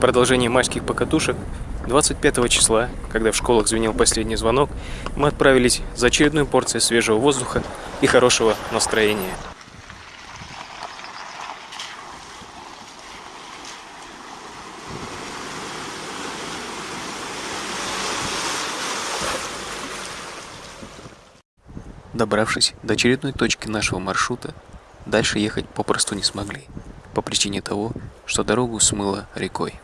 продолжение майских покатушек 25 числа, когда в школах звенел последний звонок, мы отправились за очередной порцией свежего воздуха и хорошего настроения. Добравшись до очередной точки нашего маршрута, дальше ехать попросту не смогли, по причине того, что дорогу смыло рекой.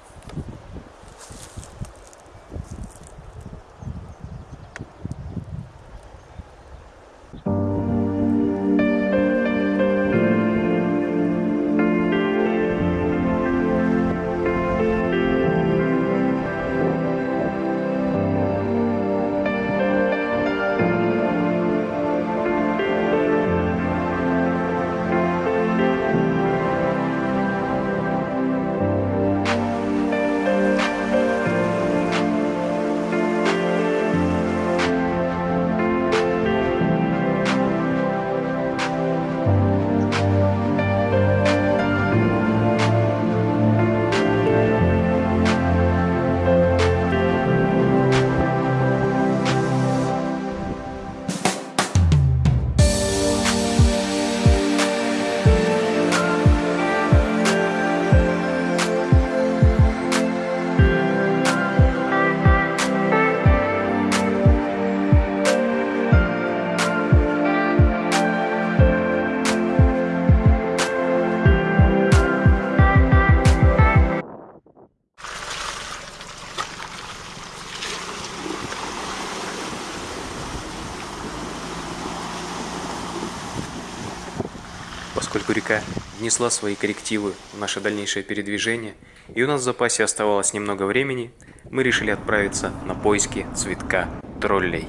Поскольку река внесла свои коррективы в наше дальнейшее передвижение, и у нас в запасе оставалось немного времени, мы решили отправиться на поиски цветка троллей.